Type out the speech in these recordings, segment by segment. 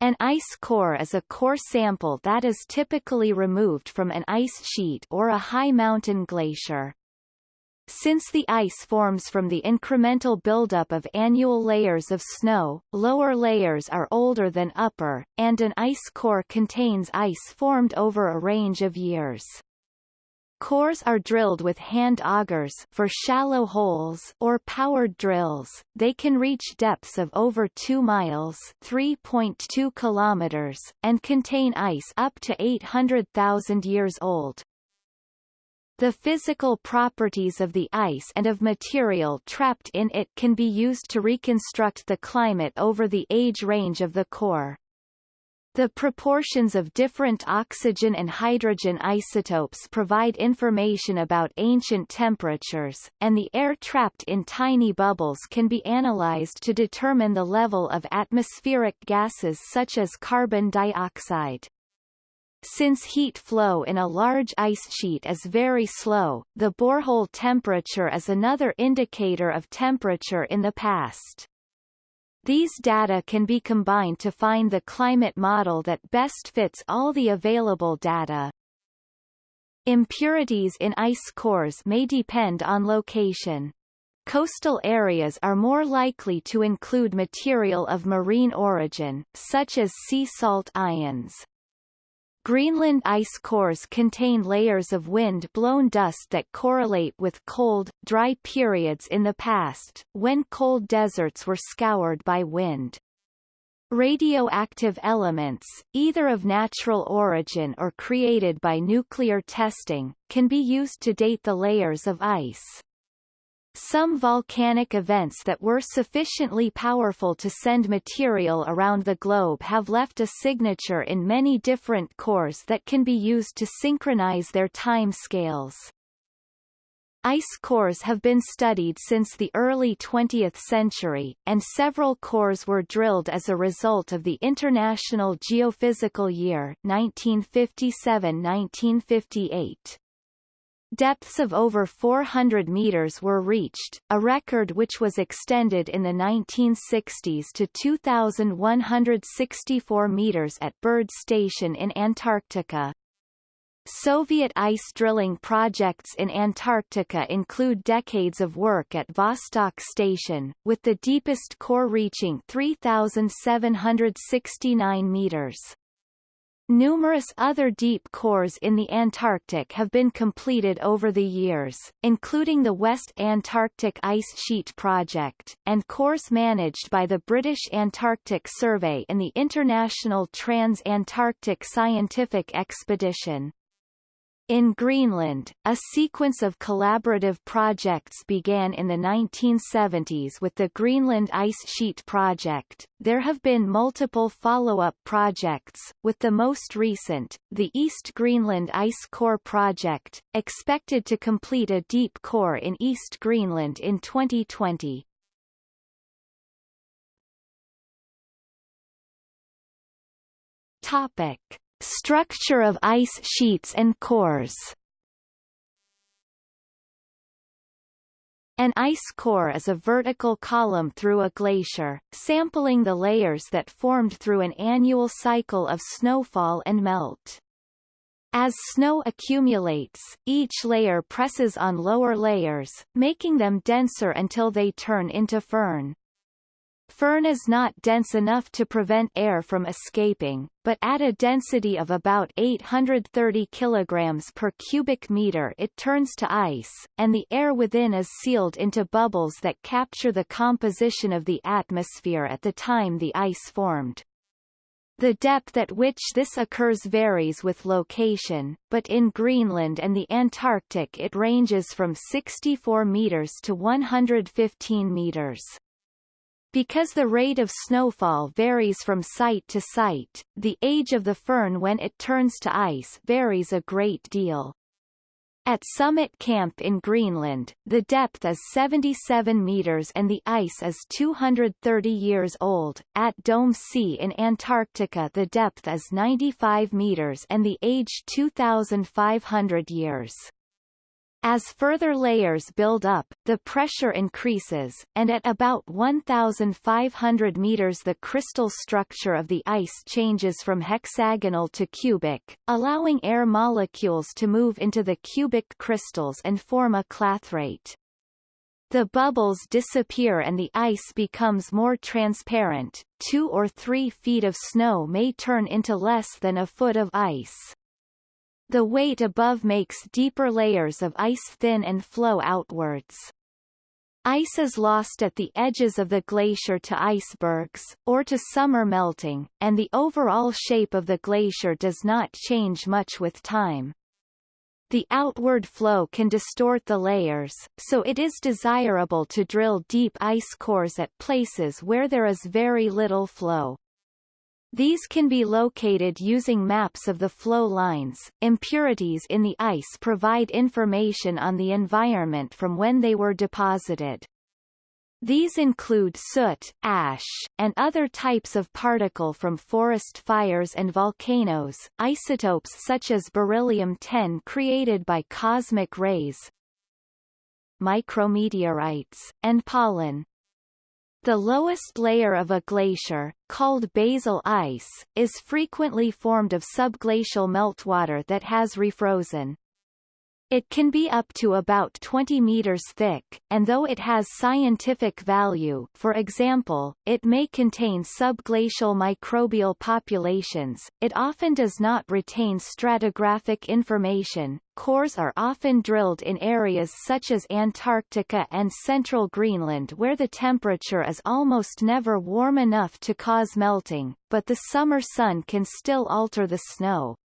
An ice core is a core sample that is typically removed from an ice sheet or a high mountain glacier. Since the ice forms from the incremental buildup of annual layers of snow, lower layers are older than upper, and an ice core contains ice formed over a range of years. Cores are drilled with hand augers for shallow holes or powered drills. They can reach depths of over 2 miles, 3.2 kilometers, and contain ice up to 800,000 years old. The physical properties of the ice and of material trapped in it can be used to reconstruct the climate over the age range of the core. The proportions of different oxygen and hydrogen isotopes provide information about ancient temperatures, and the air trapped in tiny bubbles can be analyzed to determine the level of atmospheric gases such as carbon dioxide. Since heat flow in a large ice sheet is very slow, the borehole temperature is another indicator of temperature in the past. These data can be combined to find the climate model that best fits all the available data. Impurities in ice cores may depend on location. Coastal areas are more likely to include material of marine origin, such as sea salt ions. Greenland ice cores contain layers of wind-blown dust that correlate with cold, dry periods in the past, when cold deserts were scoured by wind. Radioactive elements, either of natural origin or created by nuclear testing, can be used to date the layers of ice. Some volcanic events that were sufficiently powerful to send material around the globe have left a signature in many different cores that can be used to synchronize their time scales. Ice cores have been studied since the early 20th century, and several cores were drilled as a result of the International Geophysical Year 1957-1958. Depths of over 400 meters were reached, a record which was extended in the 1960s to 2,164 meters at Byrd Station in Antarctica. Soviet ice drilling projects in Antarctica include decades of work at Vostok Station, with the deepest core reaching 3,769 meters. Numerous other deep cores in the Antarctic have been completed over the years, including the West Antarctic Ice Sheet Project, and cores managed by the British Antarctic Survey and the International Trans-Antarctic Scientific Expedition. In Greenland, a sequence of collaborative projects began in the 1970s with the Greenland Ice Sheet Project. There have been multiple follow-up projects, with the most recent, the East Greenland Ice Core Project, expected to complete a deep core in East Greenland in 2020. Topic. Structure of ice sheets and cores An ice core is a vertical column through a glacier, sampling the layers that formed through an annual cycle of snowfall and melt. As snow accumulates, each layer presses on lower layers, making them denser until they turn into firn. Firn is not dense enough to prevent air from escaping, but at a density of about 830 kg per cubic meter it turns to ice, and the air within is sealed into bubbles that capture the composition of the atmosphere at the time the ice formed. The depth at which this occurs varies with location, but in Greenland and the Antarctic it ranges from 64 meters to 115 meters. Because the rate of snowfall varies from site to site, the age of the firn when it turns to ice varies a great deal. At Summit Camp in Greenland, the depth is 77 meters and the ice is 230 years old. At Dome C in Antarctica the depth is 95 meters and the age 2,500 years. As further layers build up, the pressure increases, and at about 1,500 meters the crystal structure of the ice changes from hexagonal to cubic, allowing air molecules to move into the cubic crystals and form a clathrate. The bubbles disappear and the ice becomes more transparent, two or three feet of snow may turn into less than a foot of ice. The weight above makes deeper layers of ice thin and flow outwards. Ice is lost at the edges of the glacier to icebergs, or to summer melting, and the overall shape of the glacier does not change much with time. The outward flow can distort the layers, so it is desirable to drill deep ice cores at places where there is very little flow. These can be located using maps of the flow lines. Impurities in the ice provide information on the environment from when they were deposited. These include soot, ash, and other types of particle from forest fires and volcanoes, isotopes such as beryllium-10 created by cosmic rays, micrometeorites, and pollen. The lowest layer of a glacier, called basal ice, is frequently formed of subglacial meltwater that has refrozen. It can be up to about 20 meters thick, and though it has scientific value for example, it may contain subglacial microbial populations, it often does not retain stratigraphic information. Cores are often drilled in areas such as Antarctica and central Greenland where the temperature is almost never warm enough to cause melting, but the summer sun can still alter the snow.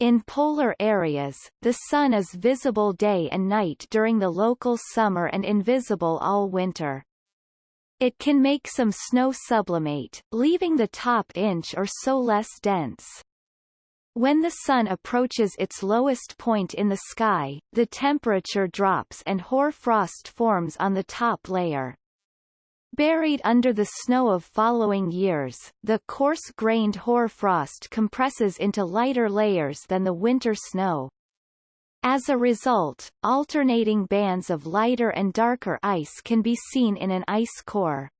In polar areas, the sun is visible day and night during the local summer and invisible all winter. It can make some snow sublimate, leaving the top inch or so less dense. When the sun approaches its lowest point in the sky, the temperature drops and hoar frost forms on the top layer. Buried under the snow of following years, the coarse-grained hoarfrost compresses into lighter layers than the winter snow. As a result, alternating bands of lighter and darker ice can be seen in an ice core.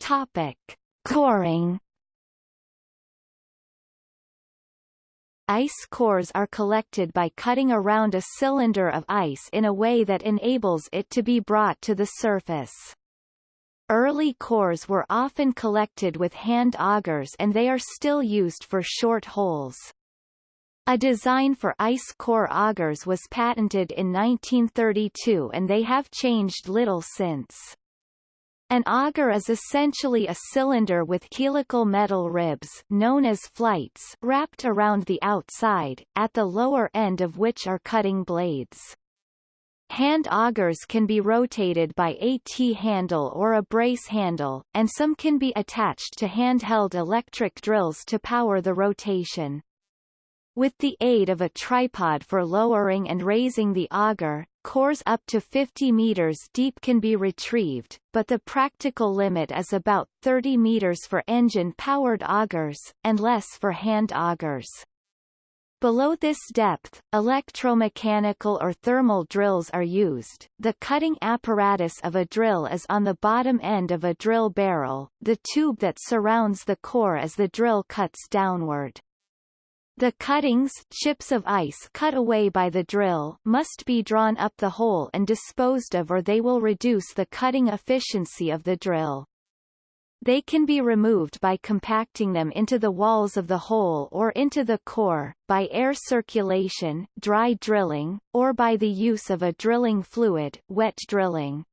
Topic. Coring Ice cores are collected by cutting around a cylinder of ice in a way that enables it to be brought to the surface. Early cores were often collected with hand augers and they are still used for short holes. A design for ice core augers was patented in 1932 and they have changed little since. An auger is essentially a cylinder with helical metal ribs known as flights wrapped around the outside, at the lower end of which are cutting blades. Hand augers can be rotated by a T-handle or a brace handle, and some can be attached to handheld electric drills to power the rotation. With the aid of a tripod for lowering and raising the auger, Cores up to 50 meters deep can be retrieved, but the practical limit is about 30 meters for engine-powered augers, and less for hand augers. Below this depth, electromechanical or thermal drills are used. The cutting apparatus of a drill is on the bottom end of a drill barrel, the tube that surrounds the core as the drill cuts downward. The cuttings chips of ice cut away by the drill must be drawn up the hole and disposed of or they will reduce the cutting efficiency of the drill. They can be removed by compacting them into the walls of the hole or into the core, by air circulation dry drilling, or by the use of a drilling fluid wet drilling.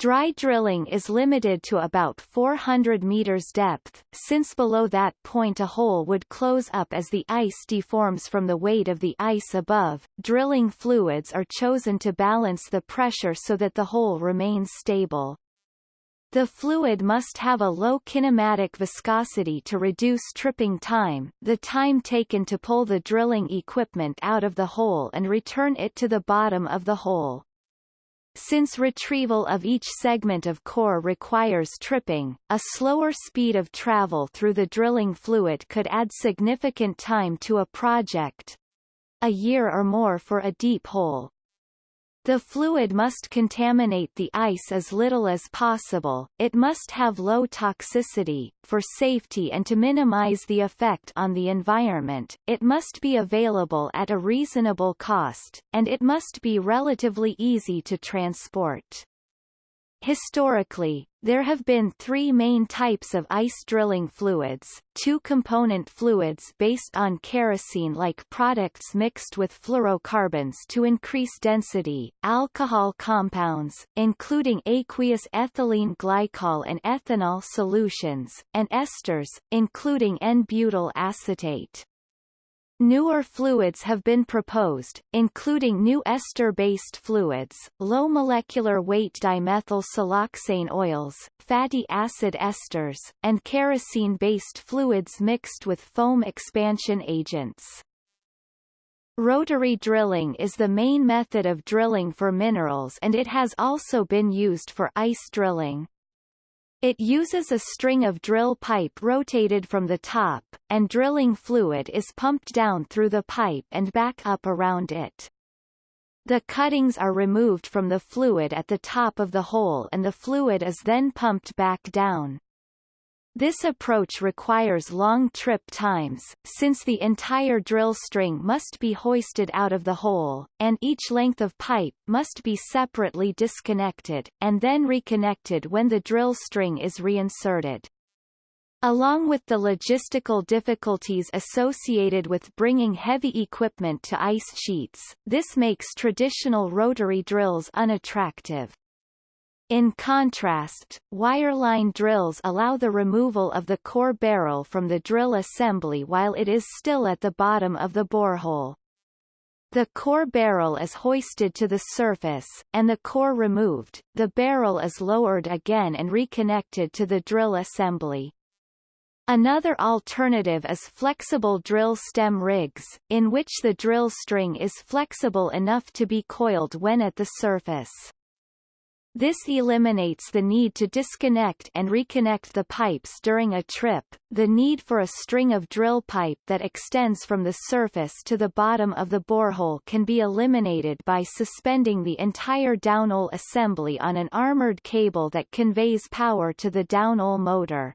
Dry drilling is limited to about 400 meters depth, since below that point a hole would close up as the ice deforms from the weight of the ice above. Drilling fluids are chosen to balance the pressure so that the hole remains stable. The fluid must have a low kinematic viscosity to reduce tripping time, the time taken to pull the drilling equipment out of the hole and return it to the bottom of the hole. Since retrieval of each segment of core requires tripping, a slower speed of travel through the drilling fluid could add significant time to a project, a year or more for a deep hole. The fluid must contaminate the ice as little as possible, it must have low toxicity, for safety and to minimize the effect on the environment, it must be available at a reasonable cost, and it must be relatively easy to transport. Historically, there have been three main types of ice drilling fluids, two-component fluids based on kerosene-like products mixed with fluorocarbons to increase density, alcohol compounds, including aqueous ethylene glycol and ethanol solutions, and esters, including N-butyl acetate. Newer fluids have been proposed, including new ester-based fluids, low molecular weight dimethyl siloxane oils, fatty acid esters, and kerosene-based fluids mixed with foam expansion agents. Rotary drilling is the main method of drilling for minerals and it has also been used for ice drilling. It uses a string of drill pipe rotated from the top, and drilling fluid is pumped down through the pipe and back up around it. The cuttings are removed from the fluid at the top of the hole and the fluid is then pumped back down. This approach requires long trip times, since the entire drill string must be hoisted out of the hole, and each length of pipe must be separately disconnected, and then reconnected when the drill string is reinserted. Along with the logistical difficulties associated with bringing heavy equipment to ice sheets, this makes traditional rotary drills unattractive. In contrast, wireline drills allow the removal of the core barrel from the drill assembly while it is still at the bottom of the borehole. The core barrel is hoisted to the surface, and the core removed, the barrel is lowered again and reconnected to the drill assembly. Another alternative is flexible drill stem rigs, in which the drill string is flexible enough to be coiled when at the surface. This eliminates the need to disconnect and reconnect the pipes during a trip. The need for a string of drill pipe that extends from the surface to the bottom of the borehole can be eliminated by suspending the entire downhole assembly on an armored cable that conveys power to the downhole motor.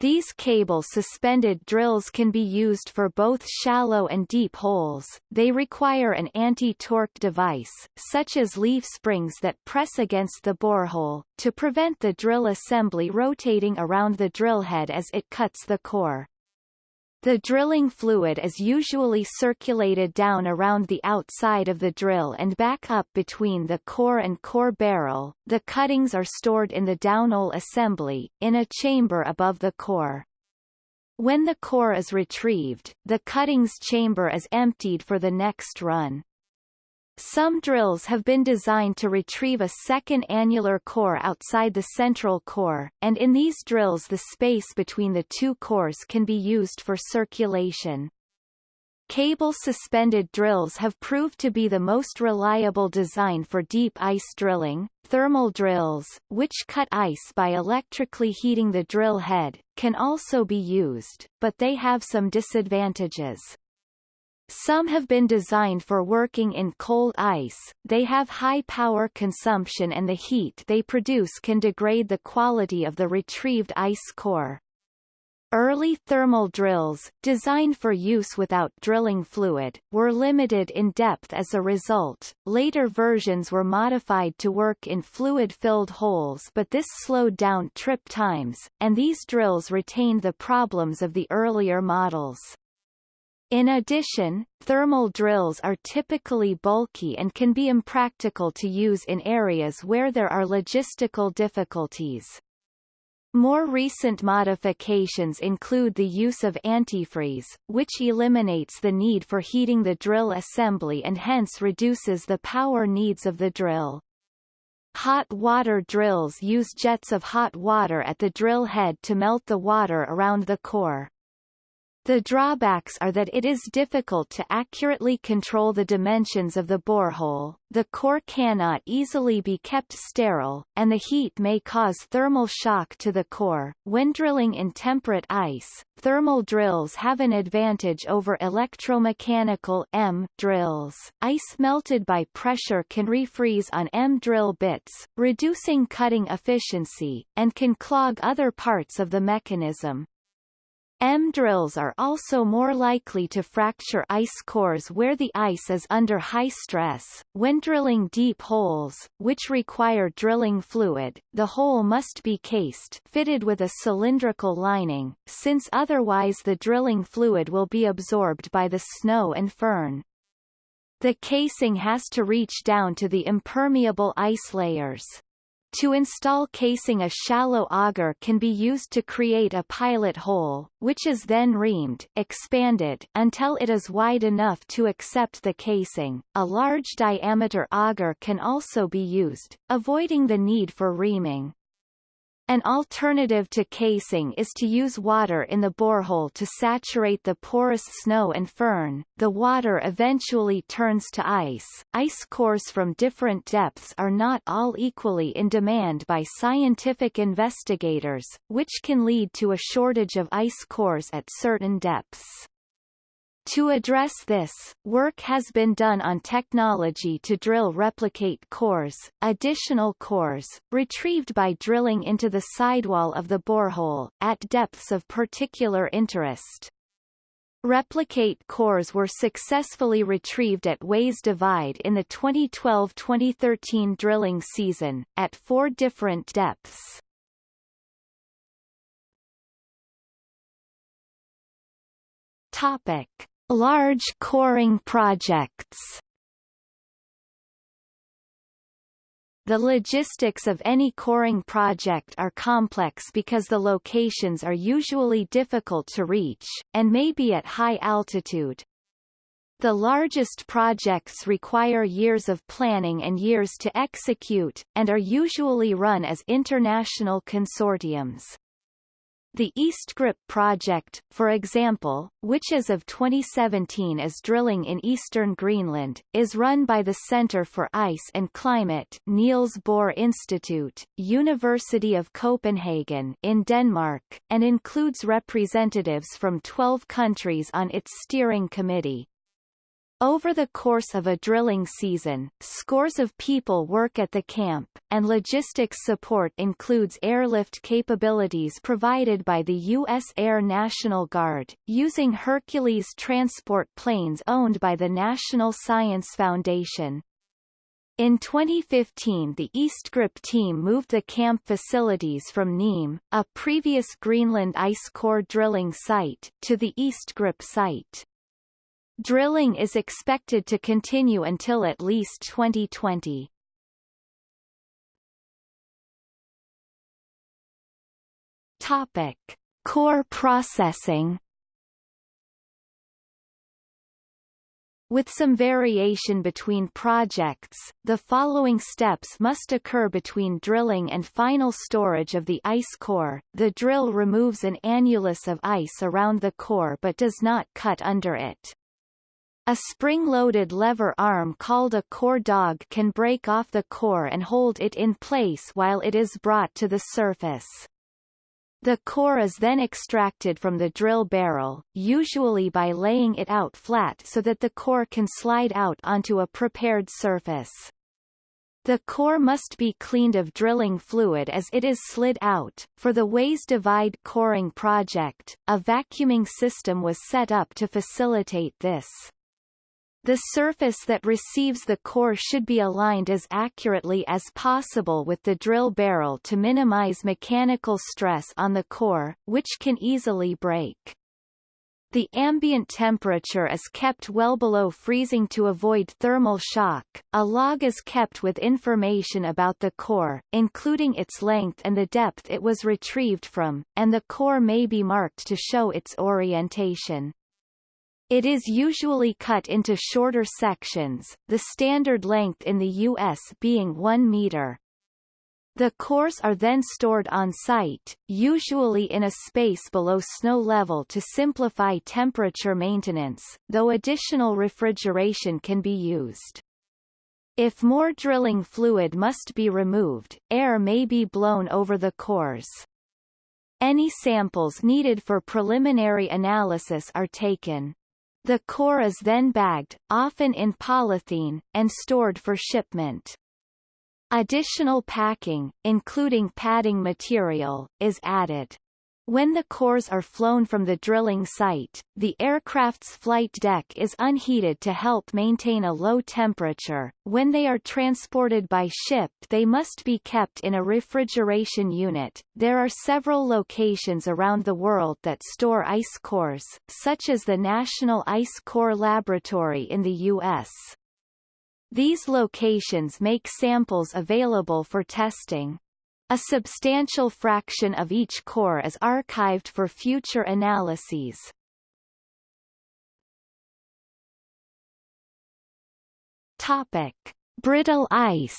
These cable-suspended drills can be used for both shallow and deep holes. They require an anti-torque device, such as leaf springs that press against the borehole, to prevent the drill assembly rotating around the drill head as it cuts the core. The drilling fluid is usually circulated down around the outside of the drill and back up between the core and core barrel. The cuttings are stored in the downhole assembly, in a chamber above the core. When the core is retrieved, the cuttings chamber is emptied for the next run. Some drills have been designed to retrieve a second annular core outside the central core, and in these drills the space between the two cores can be used for circulation. Cable-suspended drills have proved to be the most reliable design for deep ice drilling. Thermal drills, which cut ice by electrically heating the drill head, can also be used, but they have some disadvantages. Some have been designed for working in cold ice, they have high power consumption and the heat they produce can degrade the quality of the retrieved ice core. Early thermal drills, designed for use without drilling fluid, were limited in depth as a result. Later versions were modified to work in fluid-filled holes but this slowed down trip times, and these drills retained the problems of the earlier models. In addition, thermal drills are typically bulky and can be impractical to use in areas where there are logistical difficulties. More recent modifications include the use of antifreeze, which eliminates the need for heating the drill assembly and hence reduces the power needs of the drill. Hot water drills use jets of hot water at the drill head to melt the water around the core. The drawbacks are that it is difficult to accurately control the dimensions of the borehole, the core cannot easily be kept sterile, and the heat may cause thermal shock to the core. When drilling in temperate ice, thermal drills have an advantage over electromechanical M drills. Ice melted by pressure can refreeze on M drill bits, reducing cutting efficiency, and can clog other parts of the mechanism. M-drills are also more likely to fracture ice cores where the ice is under high stress. When drilling deep holes, which require drilling fluid, the hole must be cased fitted with a cylindrical lining, since otherwise the drilling fluid will be absorbed by the snow and firn. The casing has to reach down to the impermeable ice layers. To install casing a shallow auger can be used to create a pilot hole, which is then reamed expanded until it is wide enough to accept the casing. A large diameter auger can also be used, avoiding the need for reaming. An alternative to casing is to use water in the borehole to saturate the porous snow and firn. The water eventually turns to ice. Ice cores from different depths are not all equally in demand by scientific investigators, which can lead to a shortage of ice cores at certain depths. To address this, work has been done on technology to drill replicate cores, additional cores, retrieved by drilling into the sidewall of the borehole, at depths of particular interest. Replicate cores were successfully retrieved at WAIS Divide in the 2012-2013 drilling season, at four different depths. Topic. Large coring projects The logistics of any coring project are complex because the locations are usually difficult to reach, and may be at high altitude. The largest projects require years of planning and years to execute, and are usually run as international consortiums. The EastGRIP project, for example, which as of 2017 is drilling in eastern Greenland, is run by the Centre for Ice and Climate Niels Bohr Institute, University of Copenhagen in Denmark, and includes representatives from 12 countries on its steering committee. Over the course of a drilling season, scores of people work at the camp, and logistics support includes airlift capabilities provided by the U.S. Air National Guard, using Hercules transport planes owned by the National Science Foundation. In 2015 the EastGRIP team moved the camp facilities from NEEM, a previous Greenland ice core drilling site, to the EastGRIP site. Drilling is expected to continue until at least 2020. Topic: Core processing. With some variation between projects, the following steps must occur between drilling and final storage of the ice core. The drill removes an annulus of ice around the core but does not cut under it. A spring-loaded lever arm called a core dog can break off the core and hold it in place while it is brought to the surface. The core is then extracted from the drill barrel, usually by laying it out flat so that the core can slide out onto a prepared surface. The core must be cleaned of drilling fluid as it is slid out. For the WAIS Divide coring project, a vacuuming system was set up to facilitate this. The surface that receives the core should be aligned as accurately as possible with the drill barrel to minimize mechanical stress on the core, which can easily break. The ambient temperature is kept well below freezing to avoid thermal shock. A log is kept with information about the core, including its length and the depth it was retrieved from, and the core may be marked to show its orientation. It is usually cut into shorter sections, the standard length in the U.S. being 1 meter. The cores are then stored on site, usually in a space below snow level to simplify temperature maintenance, though additional refrigeration can be used. If more drilling fluid must be removed, air may be blown over the cores. Any samples needed for preliminary analysis are taken. The core is then bagged, often in polythene, and stored for shipment. Additional packing, including padding material, is added. When the cores are flown from the drilling site, the aircraft's flight deck is unheated to help maintain a low temperature. When they are transported by ship they must be kept in a refrigeration unit. There are several locations around the world that store ice cores, such as the National Ice Core Laboratory in the U.S. These locations make samples available for testing. A substantial fraction of each core is archived for future analyses. Topic: Brittle ice.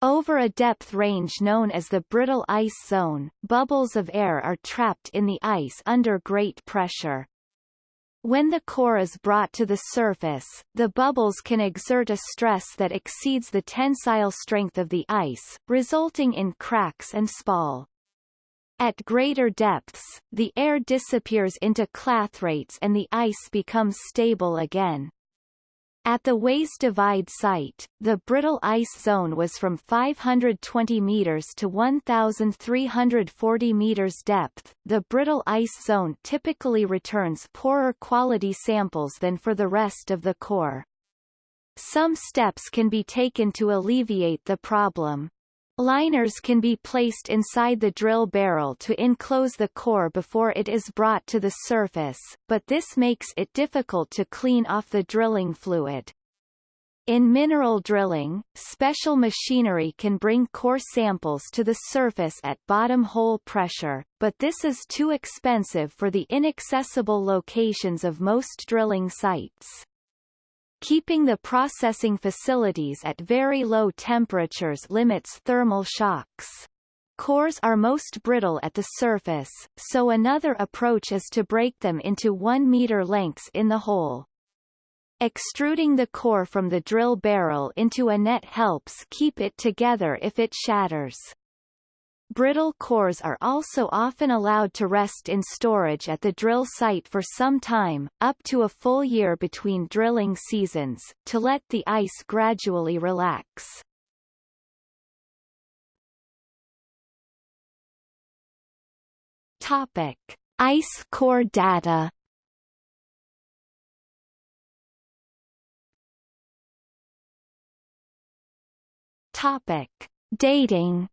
Over a depth range known as the brittle ice zone, bubbles of air are trapped in the ice under great pressure. When the core is brought to the surface, the bubbles can exert a stress that exceeds the tensile strength of the ice, resulting in cracks and spall. At greater depths, the air disappears into clathrates and the ice becomes stable again. At the WAIS Divide site, the brittle ice zone was from 520 meters to 1,340 meters depth. The brittle ice zone typically returns poorer quality samples than for the rest of the core. Some steps can be taken to alleviate the problem. Liners can be placed inside the drill barrel to enclose the core before it is brought to the surface, but this makes it difficult to clean off the drilling fluid. In mineral drilling, special machinery can bring core samples to the surface at bottom hole pressure, but this is too expensive for the inaccessible locations of most drilling sites keeping the processing facilities at very low temperatures limits thermal shocks. Cores are most brittle at the surface, so another approach is to break them into 1 meter lengths in the hole. Extruding the core from the drill barrel into a net helps keep it together if it shatters. Brittle cores are also often allowed to rest in storage at the drill site for some time, up to a full year between drilling seasons, to let the ice gradually relax. Topic. Ice core data Topic. Dating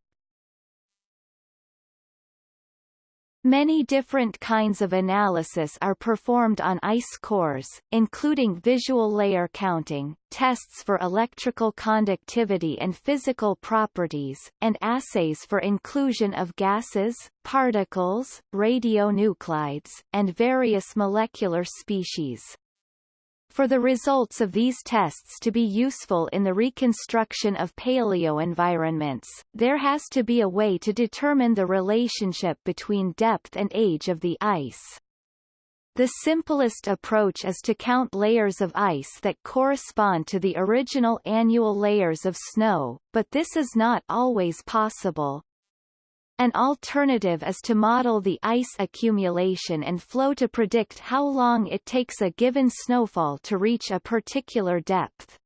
Many different kinds of analysis are performed on ice cores, including visual layer counting, tests for electrical conductivity and physical properties, and assays for inclusion of gases, particles, radionuclides, and various molecular species. For the results of these tests to be useful in the reconstruction of paleoenvironments, there has to be a way to determine the relationship between depth and age of the ice. The simplest approach is to count layers of ice that correspond to the original annual layers of snow, but this is not always possible. An alternative is to model the ice accumulation and flow to predict how long it takes a given snowfall to reach a particular depth.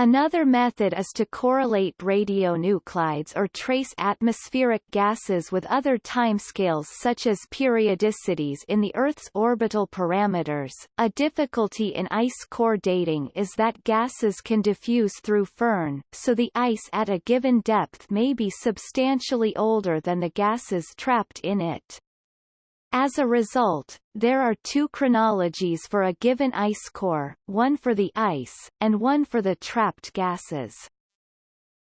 Another method is to correlate radionuclides or trace atmospheric gases with other timescales such as periodicities in the Earth's orbital parameters. A difficulty in ice core dating is that gases can diffuse through firn, so the ice at a given depth may be substantially older than the gases trapped in it. As a result, there are two chronologies for a given ice core, one for the ice, and one for the trapped gases.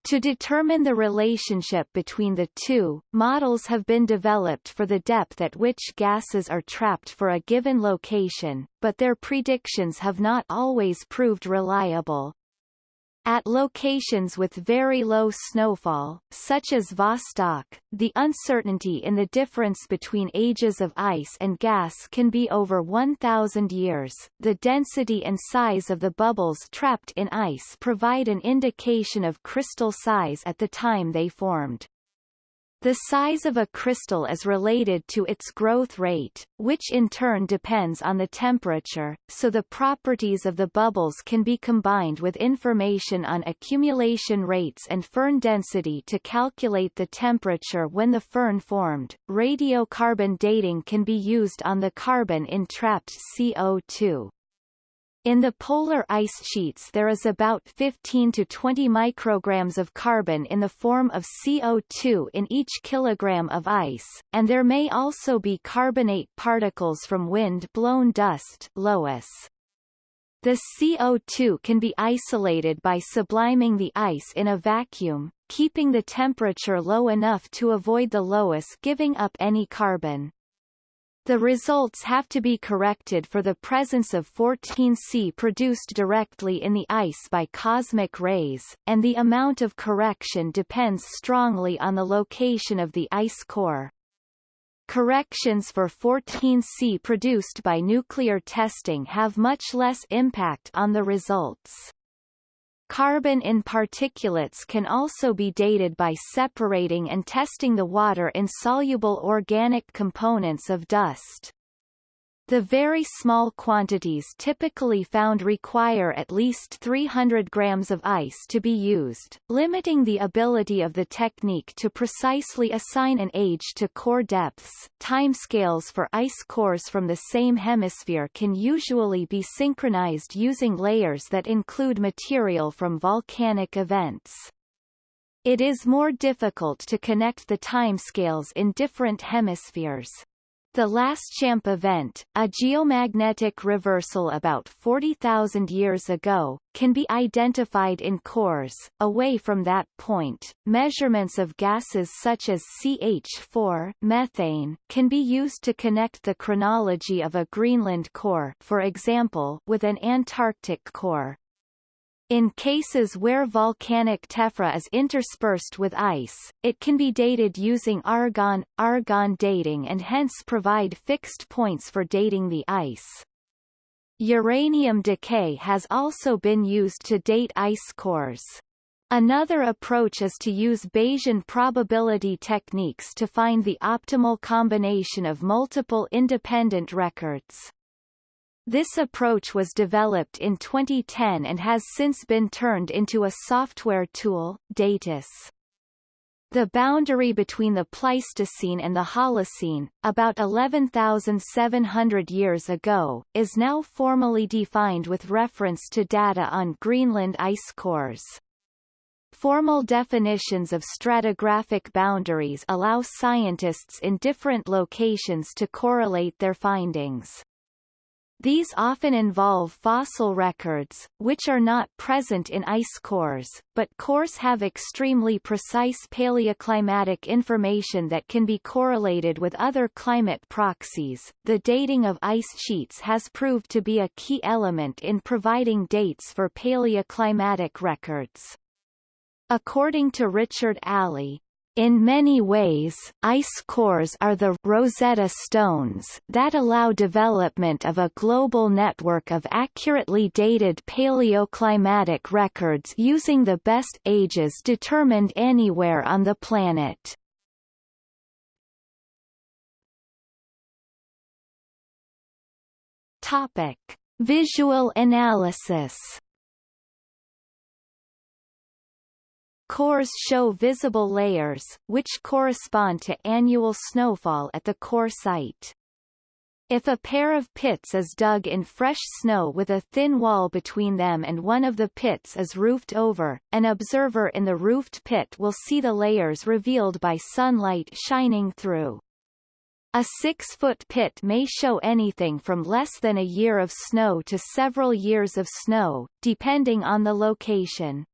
To determine the relationship between the two, models have been developed for the depth at which gases are trapped for a given location, but their predictions have not always proved reliable. At locations with very low snowfall, such as Vostok, the uncertainty in the difference between ages of ice and gas can be over 1,000 years. The density and size of the bubbles trapped in ice provide an indication of crystal size at the time they formed. The size of a crystal is related to its growth rate, which in turn depends on the temperature, so the properties of the bubbles can be combined with information on accumulation rates and firn density to calculate the temperature when the firn formed. Radiocarbon dating can be used on the carbon in trapped CO2. In the polar ice sheets there is about 15 to 20 micrograms of carbon in the form of CO2 in each kilogram of ice, and there may also be carbonate particles from wind-blown dust loess. The CO2 can be isolated by subliming the ice in a vacuum, keeping the temperature low enough to avoid the loess giving up any carbon. The results have to be corrected for the presence of 14C produced directly in the ice by cosmic rays, and the amount of correction depends strongly on the location of the ice core. Corrections for 14C produced by nuclear testing have much less impact on the results. Carbon in particulates can also be dated by separating and testing the water-insoluble organic components of dust. The very small quantities typically found require at least 300 grams of ice to be used, limiting the ability of the technique to precisely assign an age to core depths. Timescales for ice cores from the same hemisphere can usually be synchronized using layers that include material from volcanic events. It is more difficult to connect the timescales in different hemispheres. The Laschamp event, a geomagnetic reversal about 40,000 years ago, can be identified in cores. Away from that point, measurements of gases such as CH4 methane can be used to connect the chronology of a Greenland core for example, with an Antarctic core. In cases where volcanic tephra is interspersed with ice, it can be dated using argon, argon dating and hence provide fixed points for dating the ice. Uranium decay has also been used to date ice cores. Another approach is to use Bayesian probability techniques to find the optimal combination of multiple independent records. This approach was developed in 2010 and has since been turned into a software tool, DatIce. The boundary between the Pleistocene and the Holocene, about 11,700 years ago, is now formally defined with reference to data on Greenland ice cores. Formal definitions of stratigraphic boundaries allow scientists in different locations to correlate their findings. These often involve fossil records, which are not present in ice cores, but cores have extremely precise paleoclimatic information that can be correlated with other climate proxies. The dating of ice sheets has proved to be a key element in providing dates for paleoclimatic records. According to Richard Alley, in many ways, ice cores are the Rosetta Stones that allow development of a global network of accurately dated paleoclimatic records using the best ages determined anywhere on the planet. Topic: Visual analysis Cores show visible layers, which correspond to annual snowfall at the core site. If a pair of pits is dug in fresh snow with a thin wall between them and one of the pits is roofed over, an observer in the roofed pit will see the layers revealed by sunlight shining through. A six-foot pit may show anything from less than a year of snow to several years of snow, depending on the location.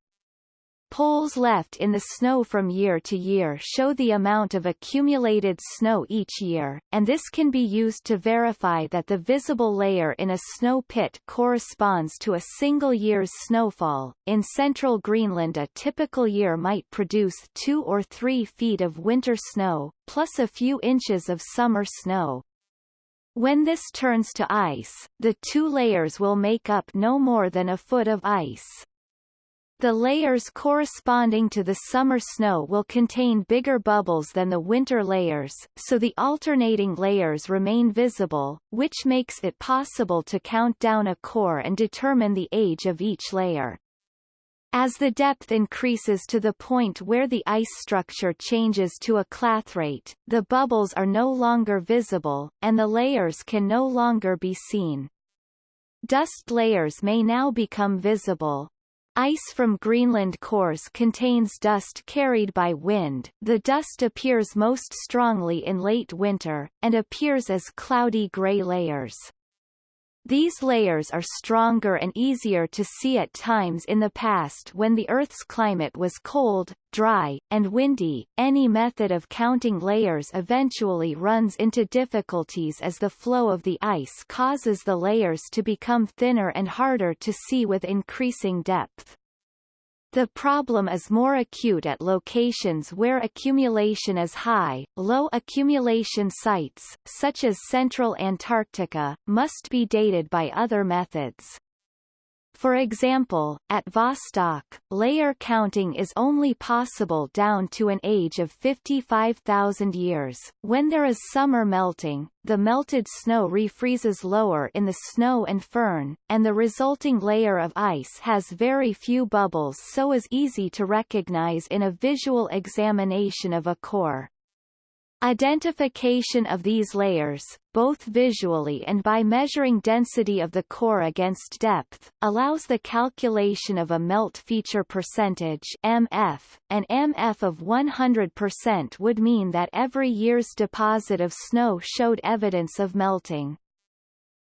Poles left in the snow from year to year show the amount of accumulated snow each year, and this can be used to verify that the visible layer in a snow pit corresponds to a single year's snowfall. In central Greenland a typical year might produce 2 or 3 feet of winter snow, plus a few inches of summer snow. When this turns to ice, the two layers will make up no more than a foot of ice. The layers corresponding to the summer snow will contain bigger bubbles than the winter layers, so the alternating layers remain visible, which makes it possible to count down a core and determine the age of each layer. As the depth increases to the point where the ice structure changes to a clathrate, the bubbles are no longer visible, and the layers can no longer be seen. Dust layers may now become visible, Ice from Greenland cores contains dust carried by wind. The dust appears most strongly in late winter, and appears as cloudy gray layers. These layers are stronger and easier to see at times in the past when the Earth's climate was cold, dry, and windy. Any method of counting layers eventually runs into difficulties as the flow of the ice causes the layers to become thinner and harder to see with increasing depth. The problem is more acute at locations where accumulation is high. Low accumulation sites, such as central Antarctica, must be dated by other methods. For example, at Vostok, layer counting is only possible down to an age of 55,000 years. When there is summer melting, the melted snow refreezes lower in the snow and firn, and the resulting layer of ice has very few bubbles so is easy to recognize in a visual examination of a core. Identification of these layers, both visually and by measuring density of the core against depth, allows the calculation of a melt feature percentage MF. An MF of 100% would mean that every year's deposit of snow showed evidence of melting.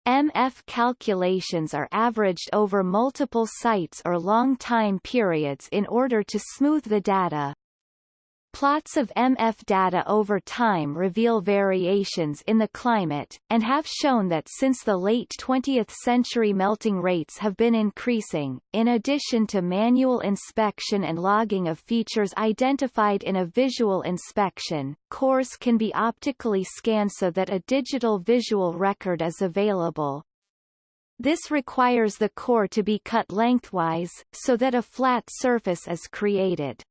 MF calculations are averaged over multiple sites or long time periods in order to smooth the data. Plots of MF data over time reveal variations in the climate, and have shown that since the late 20th century melting rates have been increasing. In addition to manual inspection and logging of features identified in a visual inspection, cores can be optically scanned so that a digital visual record is available. This requires the core to be cut lengthwise, so that a flat surface is created.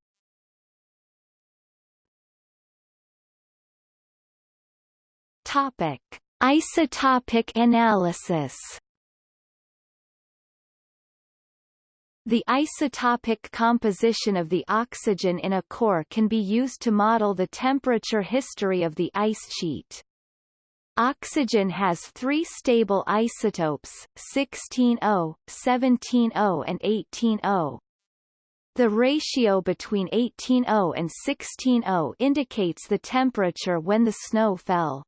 Topic: Isotopic analysis. The isotopic composition of the oxygen in a core can be used to model the temperature history of the ice sheet. Oxygen has three stable isotopes, 16O, 17O and 18O. The ratio between 18O and 16O indicates the temperature when the snow fell.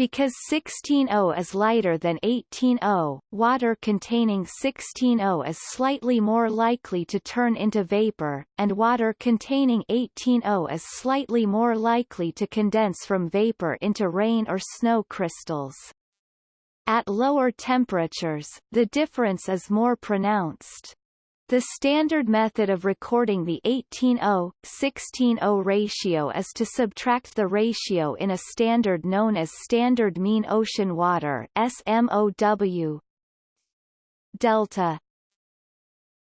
Because 16O is lighter than 18O, water containing 16O is slightly more likely to turn into vapor, and water containing 18O is slightly more likely to condense from vapor into rain or snow crystals. At lower temperatures, the difference is more pronounced. The standard method of recording the 18-0-16-0 ratio is to subtract the ratio in a standard known as Standard Mean Ocean Water SMOW delta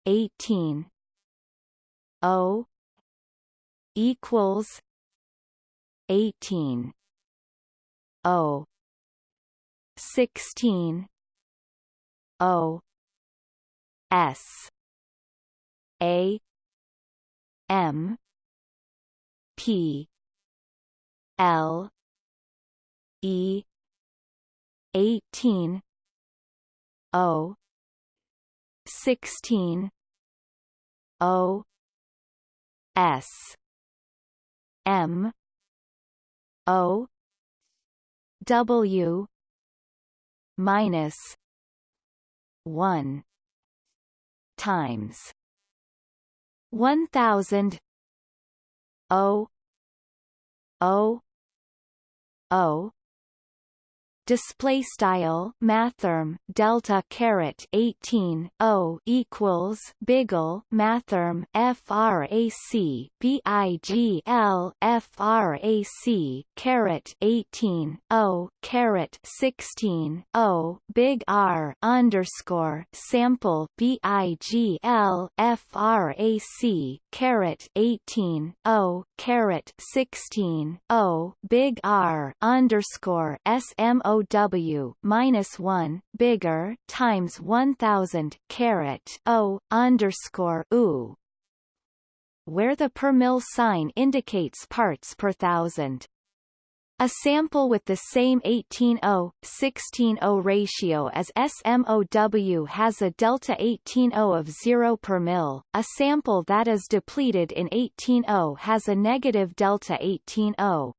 18 O equals 18 O 16 O S a M P L E eighteen O sixteen O S M O W minus one times 1000 O O O display style mathrm delta caret 18 o equals bigl mathrm frac bigl frac caret 18 o caret 16 o big r underscore sample bigl frac caret 18 o caret 16 o big r underscore smo W minus one bigger times one thousand caret O underscore U where the per mil sign indicates parts per thousand. A sample with the same 18-0-16-0 ratio as SMOW has a delta 18-0 of 0 per mil. A sample that is depleted in 18-0 has a negative delta 18-0.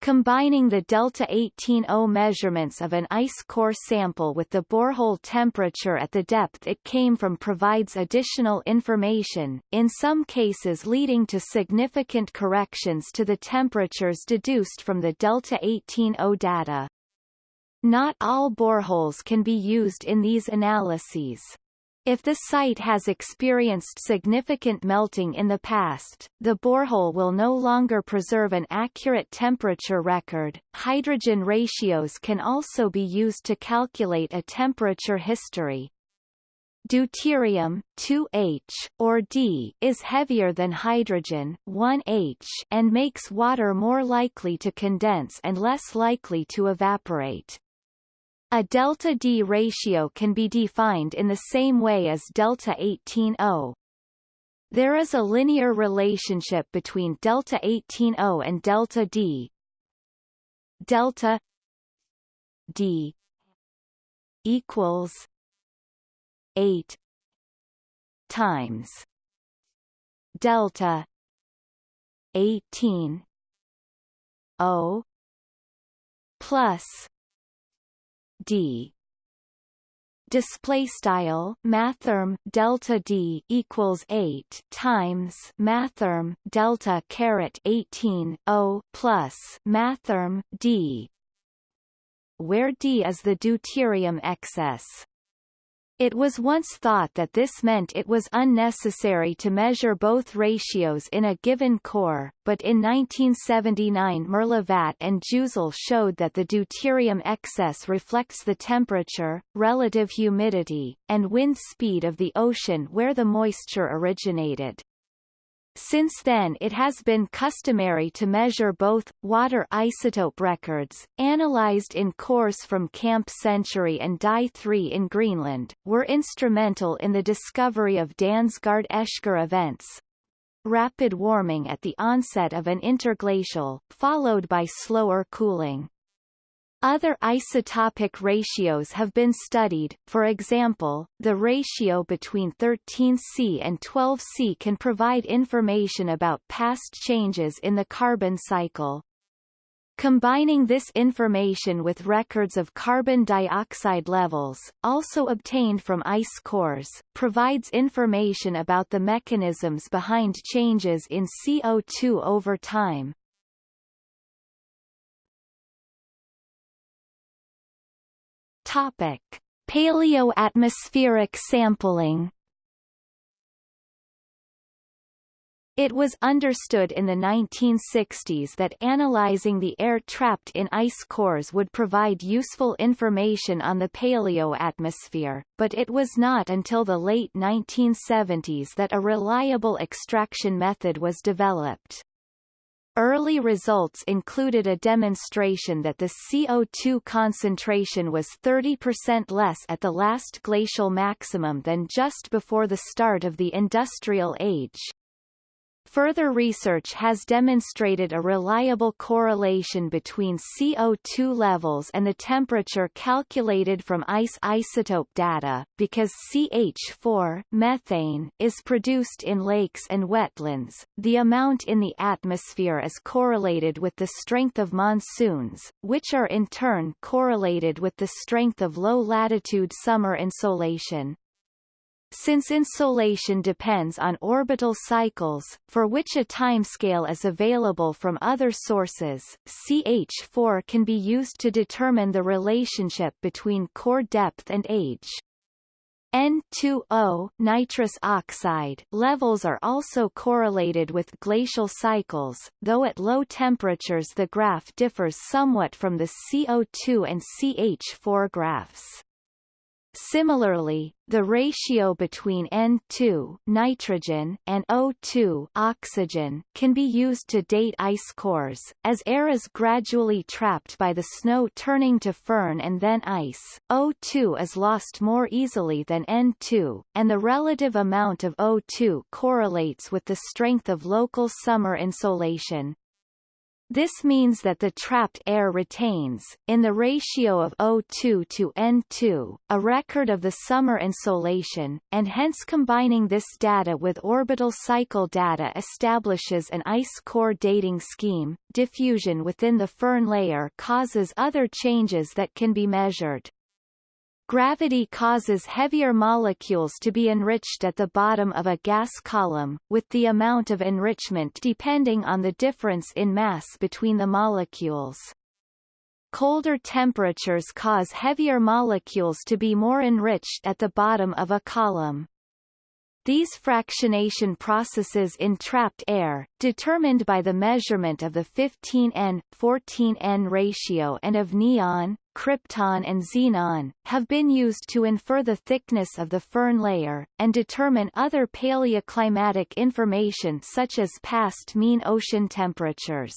Combining the delta 18O measurements of an ice core sample with the borehole temperature at the depth it came from provides additional information, in some cases leading to significant corrections to the temperatures deduced from the delta 18O data. Not all boreholes can be used in these analyses. If the site has experienced significant melting in the past, the borehole will no longer preserve an accurate temperature record. Hydrogen ratios can also be used to calculate a temperature history. Deuterium 2H or D is heavier than hydrogen 1H and makes water more likely to condense and less likely to evaporate. A delta D ratio can be defined in the same way as delta 18O. There is a linear relationship between delta 18O and delta D. Delta D equals 8 times delta 18 O plus d. Display style mathrm delta d equals 8 times mathrm delta caret 18 o plus mathrm d where d is the deuterium excess it was once thought that this meant it was unnecessary to measure both ratios in a given core, but in 1979 Merlivat and Jouzel showed that the deuterium excess reflects the temperature, relative humidity, and wind speed of the ocean where the moisture originated. Since then it has been customary to measure both. Water isotope records, analyzed in cores from Camp Century and Dye 3 in Greenland, were instrumental in the discovery of Dansgaard-Oeschger events, rapid warming at the onset of an interglacial, followed by slower cooling. Other isotopic ratios have been studied, for example, the ratio between 13C and 12C can provide information about past changes in the carbon cycle. Combining this information with records of carbon dioxide levels, also obtained from ice cores, provides information about the mechanisms behind changes in CO2 over time. Topic: Paleoatmospheric sampling. It was understood in the 1960s that analyzing the air trapped in ice cores would provide useful information on the paleoatmosphere, but it was not until the late 1970s that a reliable extraction method was developed. Early results included a demonstration that the CO2 concentration was 30% less at the last glacial maximum than just before the start of the Industrial Age. Further research has demonstrated a reliable correlation between CO2 levels and the temperature calculated from ice isotope data, because CH4 methane is produced in lakes and wetlands. The amount in the atmosphere is correlated with the strength of monsoons, which are in turn correlated with the strength of low-latitude summer insolation. Since insolation depends on orbital cycles, for which a timescale is available from other sources, CH4 can be used to determine the relationship between core depth and age. N2O nitrous oxide levels are also correlated with glacial cycles, though at low temperatures the graph differs somewhat from the CO2 and CH4 graphs. Similarly, the ratio between N2 nitrogen and O2 oxygen can be used to date ice cores, as air is gradually trapped by the snow turning to firn and then ice. O2 is lost more easily than N2, and the relative amount of O2 correlates with the strength of local summer insolation. This means that the trapped air retains, in the ratio of O2 to N2, a record of the summer insolation, and hence combining this data with orbital cycle data establishes an ice core dating scheme. Diffusion within the firn layer causes other changes that can be measured. Gravity causes heavier molecules to be enriched at the bottom of a gas column, with the amount of enrichment depending on the difference in mass between the molecules. Colder temperatures cause heavier molecules to be more enriched at the bottom of a column. These fractionation processes in trapped air, determined by the measurement of the 15N, 14N ratio and of neon, krypton and xenon, have been used to infer the thickness of the firn layer, and determine other paleoclimatic information such as past mean ocean temperatures.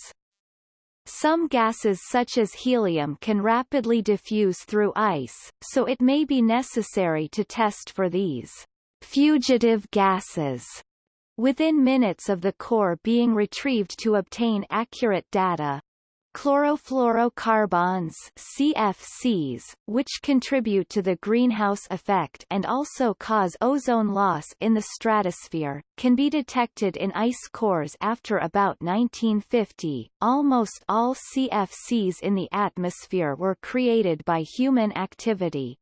Some gases such as helium can rapidly diffuse through ice, so it may be necessary to test for these fugitive gases within minutes of the core being retrieved to obtain accurate data. Chlorofluorocarbons CFCs, which contribute to the greenhouse effect and also cause ozone loss in the stratosphere, can be detected in ice cores after about 1950. Almost all CFCs in the atmosphere were created by human activity.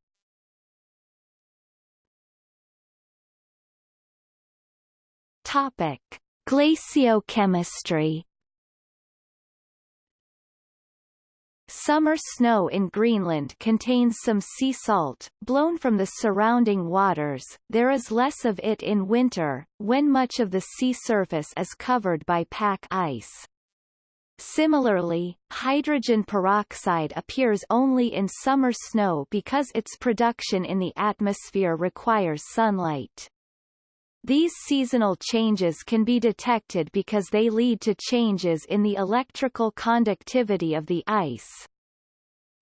Topic: Glaciochemistry Summer snow in Greenland contains some sea salt, blown from the surrounding waters, there is less of it in winter, when much of the sea surface is covered by pack ice. Similarly, hydrogen peroxide appears only in summer snow because its production in the atmosphere requires sunlight. These seasonal changes can be detected because they lead to changes in the electrical conductivity of the ice.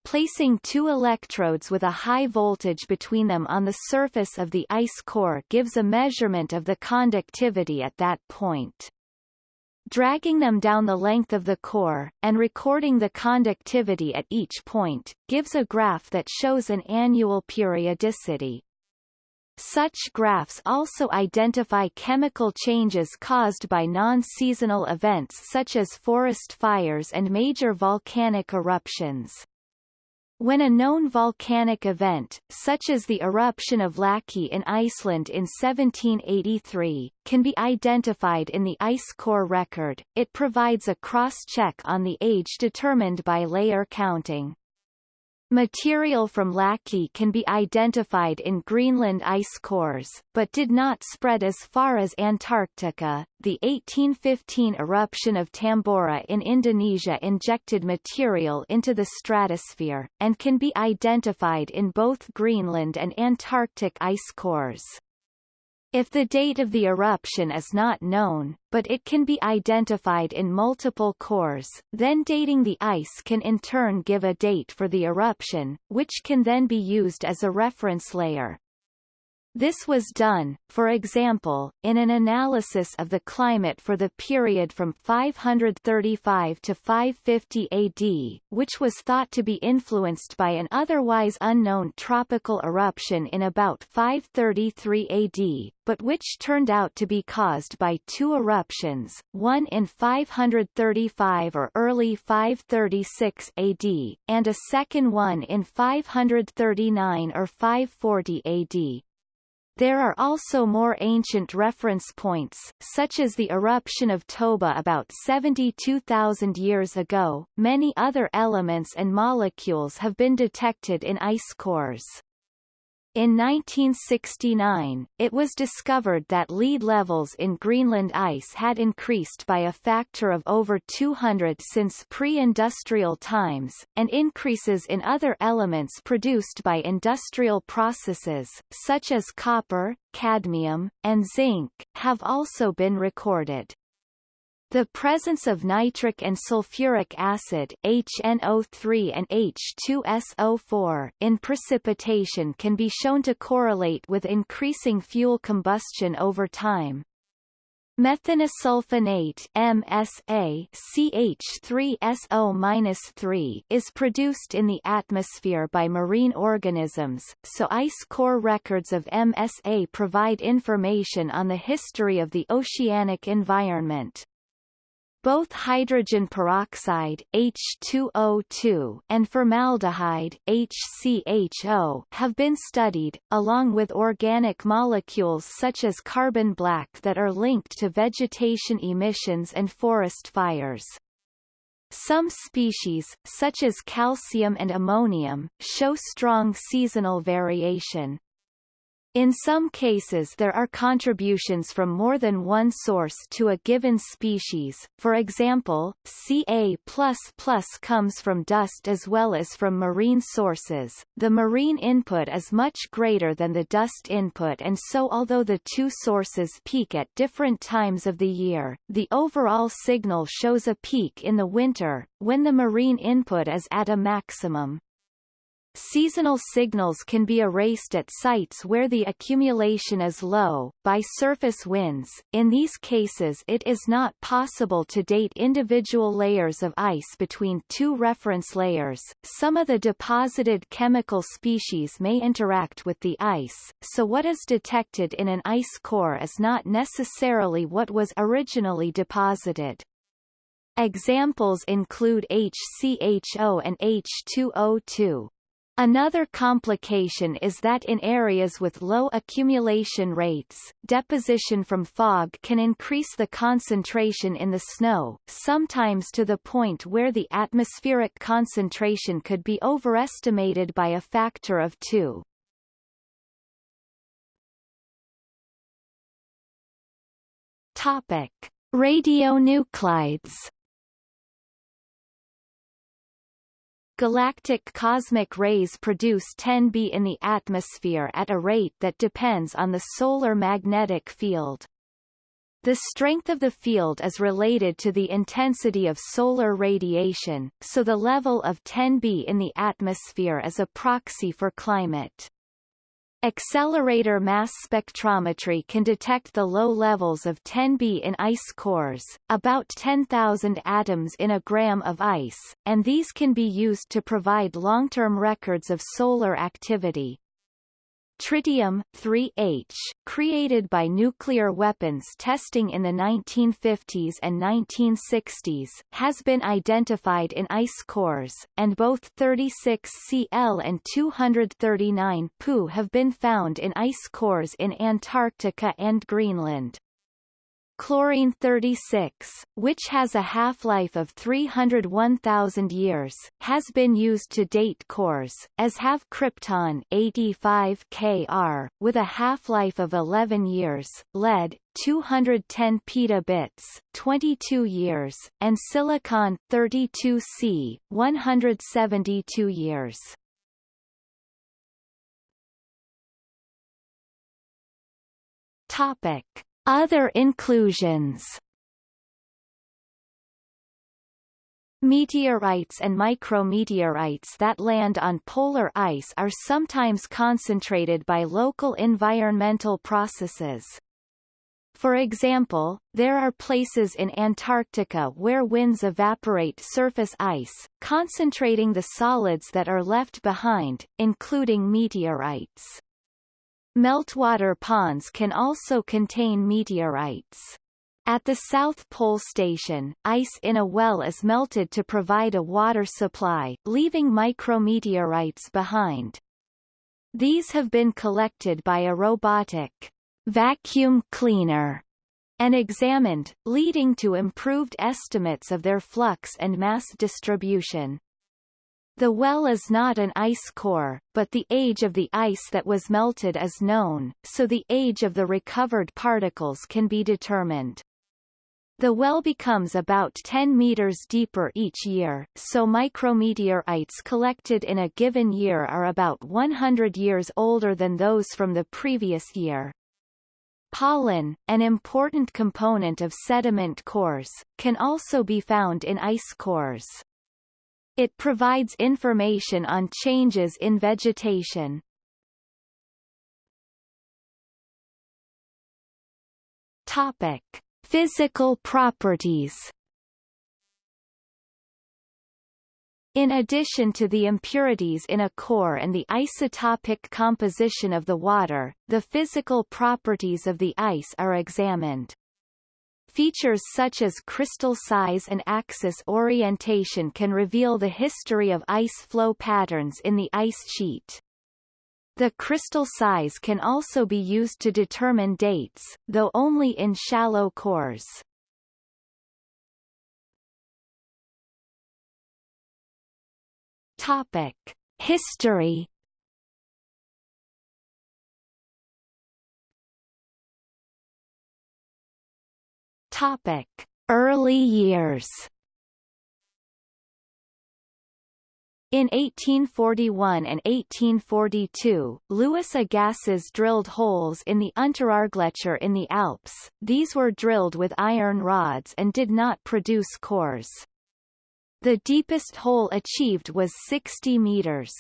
Placing two electrodes with a high voltage between them on the surface of the ice core gives a measurement of the conductivity at that point. Dragging them down the length of the core, and recording the conductivity at each point, gives a graph that shows an annual periodicity. Such graphs also identify chemical changes caused by non-seasonal events such as forest fires and major volcanic eruptions. When a known volcanic event, such as the eruption of Laki in Iceland in 1783, can be identified in the ice core record, it provides a cross-check on the age determined by layer counting. Material from Laki can be identified in Greenland ice cores, but did not spread as far as Antarctica. The 1815 eruption of Tambora in Indonesia injected material into the stratosphere, and can be identified in both Greenland and Antarctic ice cores. If the date of the eruption is not known, but it can be identified in multiple cores, then dating the ice can in turn give a date for the eruption, which can then be used as a reference layer. This was done, for example, in an analysis of the climate for the period from 535 to 550 AD, which was thought to be influenced by an otherwise unknown tropical eruption in about 533 AD, but which turned out to be caused by two eruptions, one in 535 or early 536 AD, and a second one in 539 or 540 AD. There are also more ancient reference points, such as the eruption of Toba about 72,000 years ago. Many other elements and molecules have been detected in ice cores. In 1969, it was discovered that lead levels in Greenland ice had increased by a factor of over 200 since pre-industrial times, and increases in other elements produced by industrial processes, such as copper, cadmium, and zinc, have also been recorded. The presence of nitric and sulfuric acid HNO3 and H2SO4 in precipitation can be shown to correlate with increasing fuel combustion over time. Methanosulfonate MSA CH3SO-3 is produced in the atmosphere by marine organisms, so ice core records of MSA provide information on the history of the oceanic environment. Both hydrogen peroxide H2O2 and formaldehyde HCHO have been studied, along with organic molecules such as carbon black that are linked to vegetation emissions and forest fires. Some species, such as calcium and ammonium, show strong seasonal variation. In some cases there are contributions from more than one source to a given species, for example, Ca++ comes from dust as well as from marine sources. The marine input is much greater than the dust input and so although the two sources peak at different times of the year, the overall signal shows a peak in the winter, when the marine input is at a maximum. Seasonal signals can be erased at sites where the accumulation is low, by surface winds. In these cases it is not possible to date individual layers of ice between two reference layers. Some of the deposited chemical species may interact with the ice, so what is detected in an ice core is not necessarily what was originally deposited. Examples include HCHO and H2O2. Another complication is that in areas with low accumulation rates, deposition from fog can increase the concentration in the snow, sometimes to the point where the atmospheric concentration could be overestimated by a factor of two. Topic: Radionuclides Galactic cosmic rays produce 10B in the atmosphere at a rate that depends on the solar magnetic field. The strength of the field is related to the intensity of solar radiation, so the level of 10B in the atmosphere is a proxy for climate. Accelerator mass spectrometry can detect the low levels of 10B in ice cores, about 10,000 atoms in a gram of ice, and these can be used to provide long-term records of solar activity. Tritium 3H, created by nuclear weapons testing in the 1950s and 1960s, has been identified in ice cores, and both 36Cl and 239 Pu have been found in ice cores in Antarctica and Greenland. Chlorine 36, which has a half-life of 301,000 years, has been used to date cores, as have krypton 85 Kr, with a half-life of 11 years, lead 210 petabits, 22 years, and silicon 32C, 172 years. Topic other inclusions Meteorites and micrometeorites that land on polar ice are sometimes concentrated by local environmental processes. For example, there are places in Antarctica where winds evaporate surface ice, concentrating the solids that are left behind, including meteorites. Meltwater ponds can also contain meteorites. At the South Pole Station, ice in a well is melted to provide a water supply, leaving micrometeorites behind. These have been collected by a robotic vacuum cleaner and examined, leading to improved estimates of their flux and mass distribution. The well is not an ice core, but the age of the ice that was melted is known, so the age of the recovered particles can be determined. The well becomes about 10 meters deeper each year, so micrometeorites collected in a given year are about 100 years older than those from the previous year. Pollen, an important component of sediment cores, can also be found in ice cores. It provides information on changes in vegetation. Topic: Physical properties. In addition to the impurities in a core and the isotopic composition of the water, the physical properties of the ice are examined. Features such as crystal size and axis orientation can reveal the history of ice flow patterns in the ice sheet. The crystal size can also be used to determine dates, though only in shallow cores. Topic: History Topic: Early years. In 1841 and 1842, Louis Agassiz drilled holes in the Unteraargletscher in the Alps. These were drilled with iron rods and did not produce cores. The deepest hole achieved was 60 meters.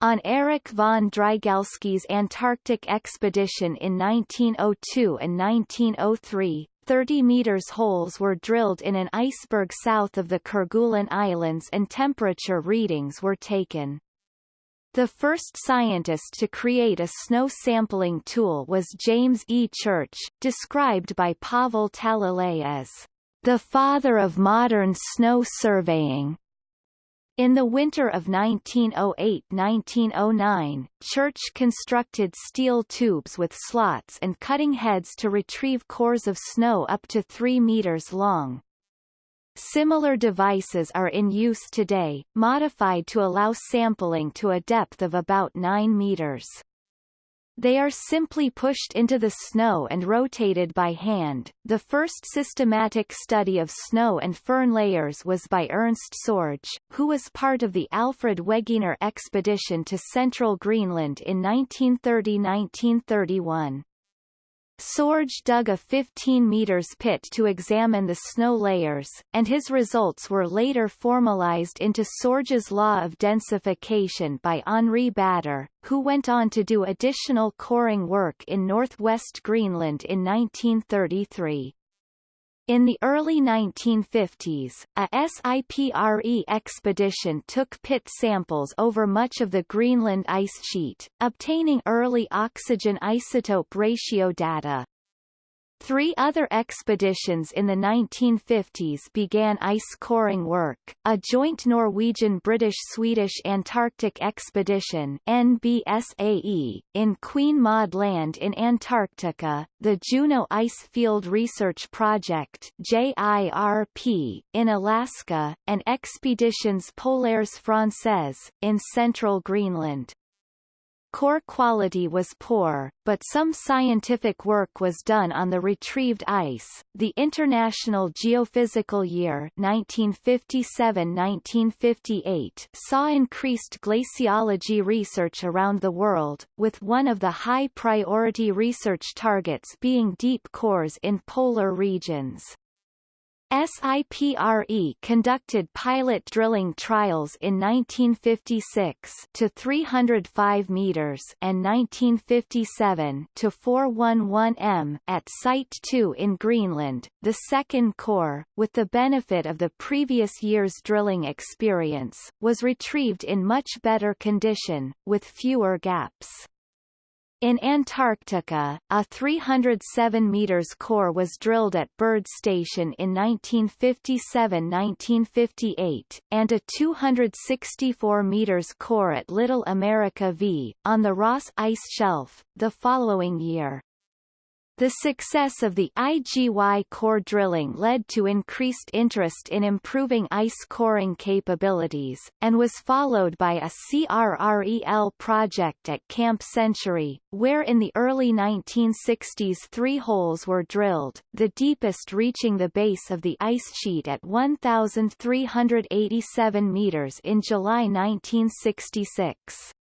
On Erich von Drygalski's Antarctic expedition in 1902 and 1903, 30 meters holes were drilled in an iceberg south of the Kerguelen Islands and temperature readings were taken. The first scientist to create a snow sampling tool was James E. Church, described by Pavel Talalay as the father of modern snow surveying. In the winter of 1908–1909, Church constructed steel tubes with slots and cutting heads to retrieve cores of snow up to 3 meters long. Similar devices are in use today, modified to allow sampling to a depth of about 9 meters. They are simply pushed into the snow and rotated by hand. The first systematic study of snow and firn layers was by Ernst Sorge, who was part of the Alfred Wegener expedition to central Greenland in 1930-1931. Sorge dug a 15 meters pit to examine the snow layers, and his results were later formalized into Sorge's law of densification by Henri Bader, who went on to do additional coring work in northwest Greenland in 1933. In the early 1950s, a SIPRE expedition took pit samples over much of the Greenland ice sheet, obtaining early oxygen isotope ratio data. Three other expeditions in the 1950s began ice coring work, a joint Norwegian-British-Swedish Antarctic Expedition NBSAE, in Queen Maud Land in Antarctica, the Juneau Ice Field Research Project JIRP, in Alaska, and Expeditions Polaires Françaises, in central Greenland. Core quality was poor, but some scientific work was done on the retrieved ice. The International Geophysical Year 1957-1958 saw increased glaciology research around the world, with one of the high-priority research targets being deep cores in polar regions. SIPRE conducted pilot drilling trials in 1956 to 305 meters and 1957 to 411 m at Site 2 in Greenland, the second core, with the benefit of the previous year's drilling experience, was retrieved in much better condition, with fewer gaps. In Antarctica, a 307 meters core was drilled at Byrd Station in 1957-1958, and a 264 meters core at Little America V, on the Ross Ice Shelf, the following year. The success of the IGY core drilling led to increased interest in improving ice coring capabilities, and was followed by a CRREL project at Camp Century, where in the early 1960s three holes were drilled, the deepest reaching the base of the ice sheet at 1,387 meters in July 1966.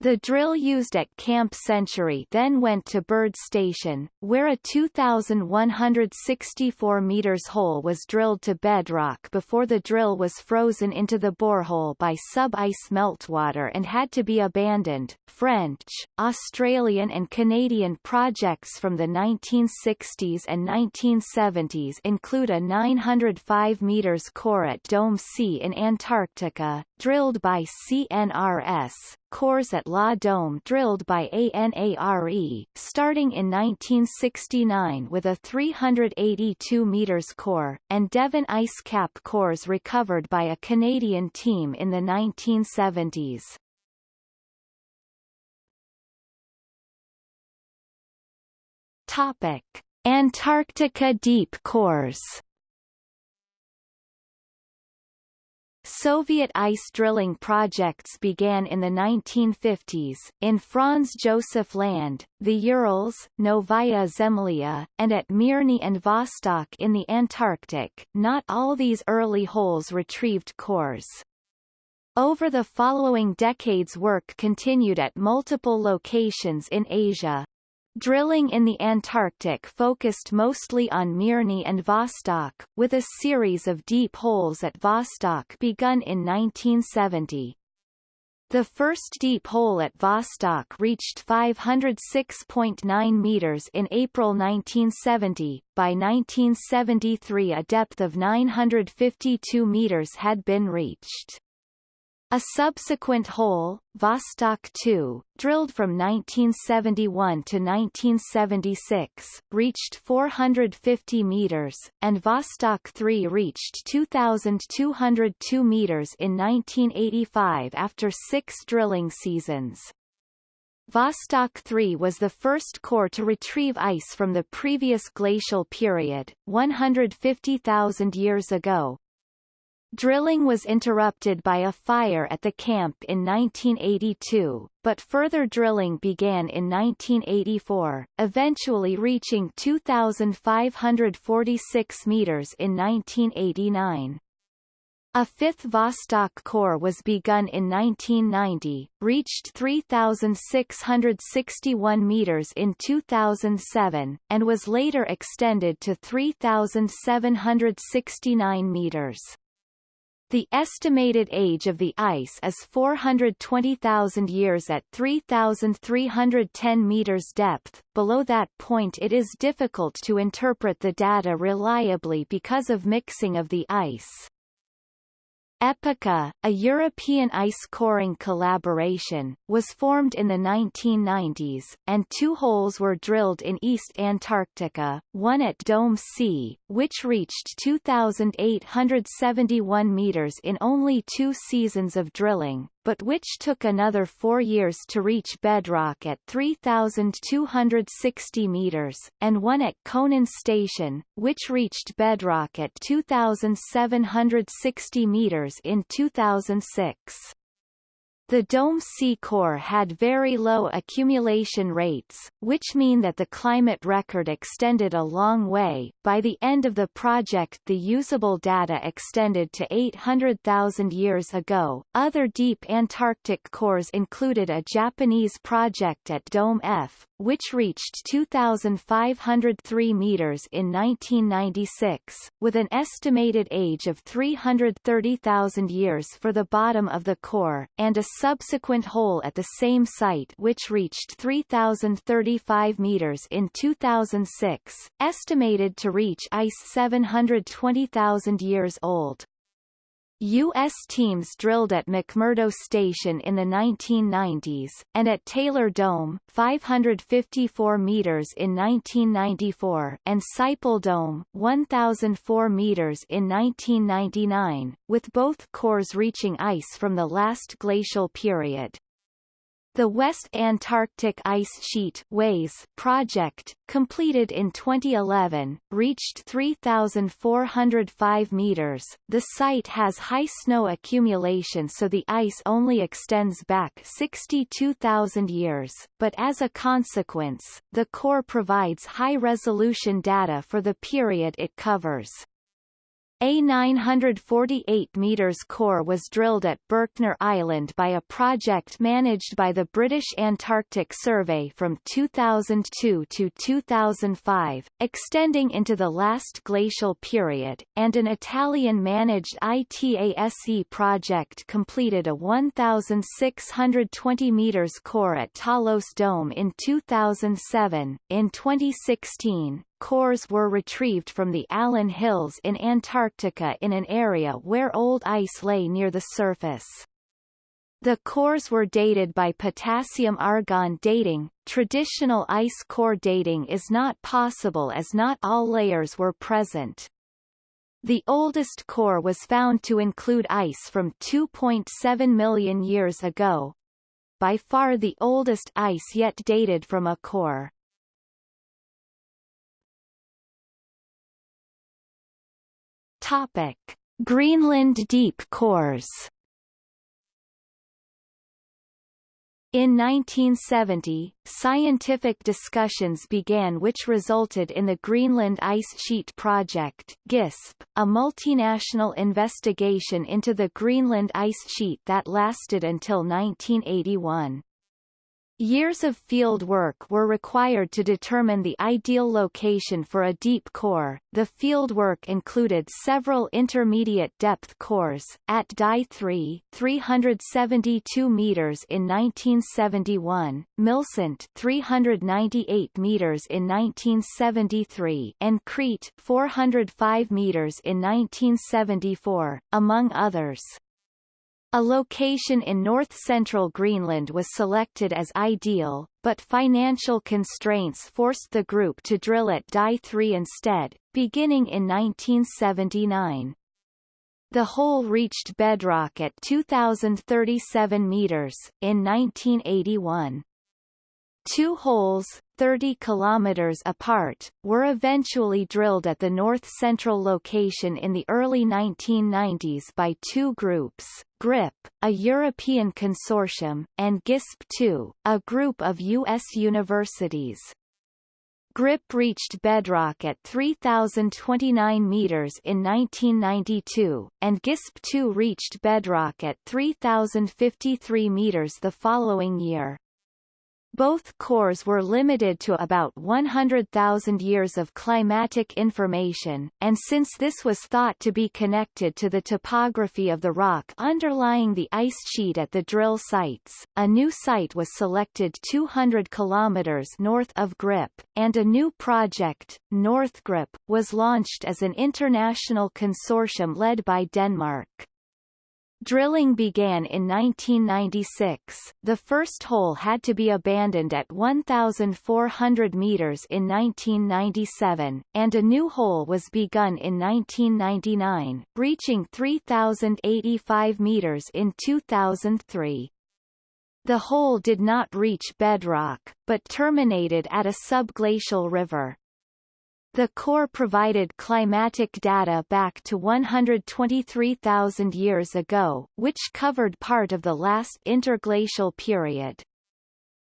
The drill used at Camp Century then went to Byrd Station, where a 2,164 meters hole was drilled to bedrock before the drill was frozen into the borehole by sub-ice meltwater and had to be abandoned. French, Australian and Canadian projects from the 1960s and 1970s include a 905 meters core at Dome C in Antarctica, drilled by CNRS, cores at Law Dome drilled by ANARE, starting in 1969 with a 382 meters core, and Devon ice cap cores recovered by a Canadian team in the 1970s. Topic: Antarctica deep cores Soviet ice drilling projects began in the 1950s, in Franz Josef Land, the Urals, Novaya Zemlya, and at Mirny and Vostok in the Antarctic. Not all these early holes retrieved cores. Over the following decades work continued at multiple locations in Asia, Drilling in the Antarctic focused mostly on Mirny and Vostok, with a series of deep holes at Vostok begun in 1970. The first deep hole at Vostok reached 506.9 meters in April 1970. By 1973 a depth of 952 meters had been reached. A subsequent hole, Vostok 2, drilled from 1971 to 1976, reached 450 meters, and Vostok 3 reached 2,202 meters in 1985 after six drilling seasons. Vostok 3 was the first core to retrieve ice from the previous glacial period, 150,000 years ago, Drilling was interrupted by a fire at the camp in 1982, but further drilling began in 1984, eventually reaching 2,546 meters in 1989. A fifth Vostok core was begun in 1990, reached 3,661 meters in 2007, and was later extended to 3,769 meters. The estimated age of the ice is 420,000 years at 3,310 meters depth. Below that point it is difficult to interpret the data reliably because of mixing of the ice. EPICA, a European ice coring collaboration, was formed in the 1990s, and two holes were drilled in East Antarctica, one at Dome C, which reached 2,871 meters in only two seasons of drilling, but which took another four years to reach bedrock at 3,260 meters, and one at Kohnen Station, which reached bedrock at 2,760 meters in 2006. The Dome C core had very low accumulation rates, which mean that the climate record extended a long way. By the end of the project, the usable data extended to 800,000 years ago. Other deep Antarctic cores included a Japanese project at Dome F, which reached 2,503 meters in 1996, with an estimated age of 330,000 years for the bottom of the core, and a subsequent hole at the same site which reached 3,035 meters in 2006, estimated to reach ice 720,000 years old. U.S. teams drilled at McMurdo Station in the 1990s, and at Taylor Dome 554 meters in 1994 and Siple Dome 1,004 meters in 1999, with both cores reaching ice from the last glacial period. The West Antarctic Ice Sheet WAIS project, completed in 2011, reached 3,405 meters. The site has high snow accumulation so the ice only extends back 62,000 years, but as a consequence, the core provides high-resolution data for the period it covers. A 948 metres core was drilled at Berkner Island by a project managed by the British Antarctic Survey from 2002 to 2005, extending into the last glacial period, and an Italian-managed ITASE project completed a 1,620 metres core at Talos Dome in 2007. In 2016, cores were retrieved from the Allan Hills in Antarctica in an area where old ice lay near the surface. The cores were dated by potassium-argon dating. Traditional ice core dating is not possible as not all layers were present. The oldest core was found to include ice from 2.7 million years ago. By far the oldest ice yet dated from a core. Topic: Greenland deep cores. In 1970, scientific discussions began which resulted in the Greenland Ice Sheet Project GISP, a multinational investigation into the Greenland ice sheet that lasted until 1981. Years of field work were required to determine the ideal location for a deep core. The field work included several intermediate depth cores, at Dye 3 372 meters in 1971, Milcent 398 meters in 1973 and Crete 405 meters in 1974, among others. A location in north-central Greenland was selected as ideal, but financial constraints forced the group to drill at Dye 3 instead, beginning in 1979. The hole reached bedrock at 2,037 meters, in 1981. Two holes, 30 kilometers apart, were eventually drilled at the north-central location in the early 1990s by two groups, GRIP, a European consortium, and GISP-2, a group of U.S. universities. GRIP reached bedrock at 3,029 meters in 1992, and GISP-2 reached bedrock at 3,053 meters the following year. Both cores were limited to about 100,000 years of climatic information, and since this was thought to be connected to the topography of the rock underlying the ice sheet at the drill sites, a new site was selected 200 kilometers north of Grip, and a new project, NorthGrip, was launched as an international consortium led by Denmark. Drilling began in 1996. The first hole had to be abandoned at 1,400 meters in 1997, and a new hole was begun in 1999, reaching 3,085 meters in 2003. The hole did not reach bedrock, but terminated at a subglacial river. The core provided climatic data back to 123,000 years ago, which covered part of the last interglacial period.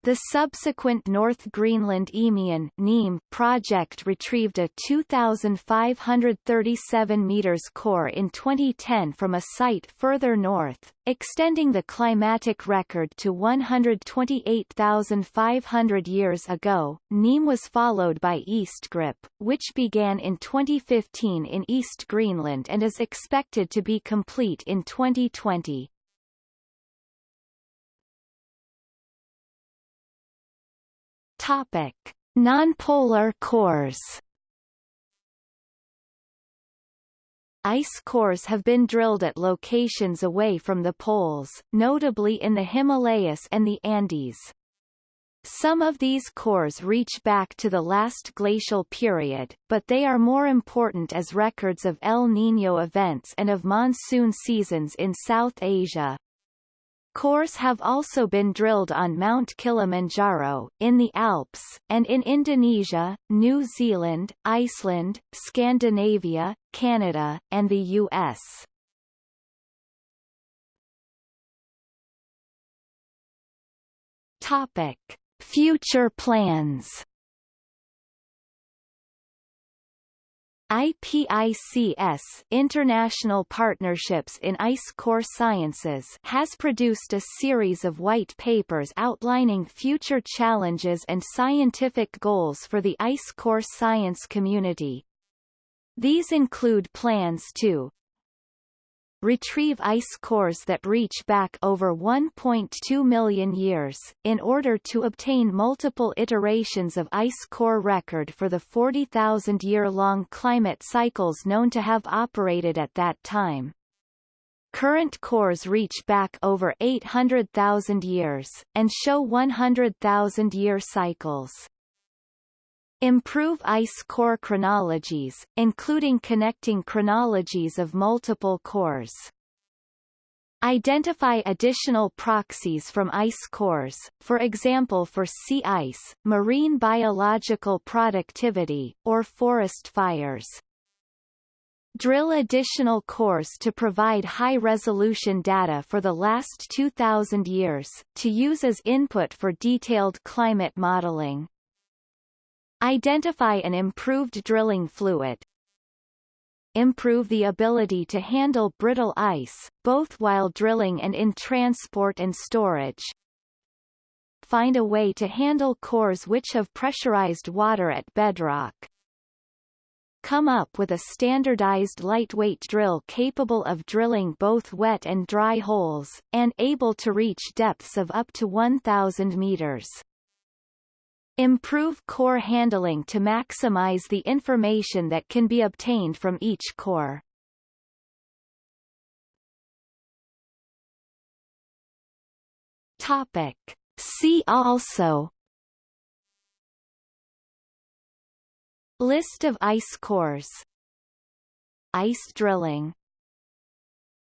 The subsequent North Greenland Eemian NEEM project retrieved a 2,537 meters core in 2010 from a site further north, extending the climatic record to 128,500 years ago. NEEM was followed by EastGRIP, which began in 2015 in East Greenland and is expected to be complete in 2020. Topic: Nonpolar cores. Ice cores have been drilled at locations away from the poles, notably in the Himalayas and the Andes. Some of these cores reach back to the last glacial period, but they are more important as records of El Niño events and of monsoon seasons in South Asia. Cores have also been drilled on Mount Kilimanjaro, in the Alps, and in Indonesia, New Zealand, Iceland, Scandinavia, Canada, and the U.S. Topic. Future plans IPICS International Partnerships in Ice Core Sciences has produced a series of white papers outlining future challenges and scientific goals for the ice core science community. These include plans to retrieve ice cores that reach back over 1.2 million years, in order to obtain multiple iterations of ice core record for the 40,000-year-long climate cycles known to have operated at that time. Current cores reach back over 800,000 years, and show 100,000-year cycles. Improve ice core chronologies, including connecting chronologies of multiple cores. Identify additional proxies from ice cores, for example for sea ice, marine biological productivity, or forest fires. Drill additional cores to provide high-resolution data for the last 2,000 years, to use as input for detailed climate modeling. Identify an improved drilling fluid. Improve the ability to handle brittle ice, both while drilling and in transport and storage. Find a way to handle cores which have pressurized water at bedrock. Come up with a standardized lightweight drill capable of drilling both wet and dry holes, and able to reach depths of up to 1,000 meters. Improve core handling to maximize the information that can be obtained from each core. Topic. See also List of ice cores Ice drilling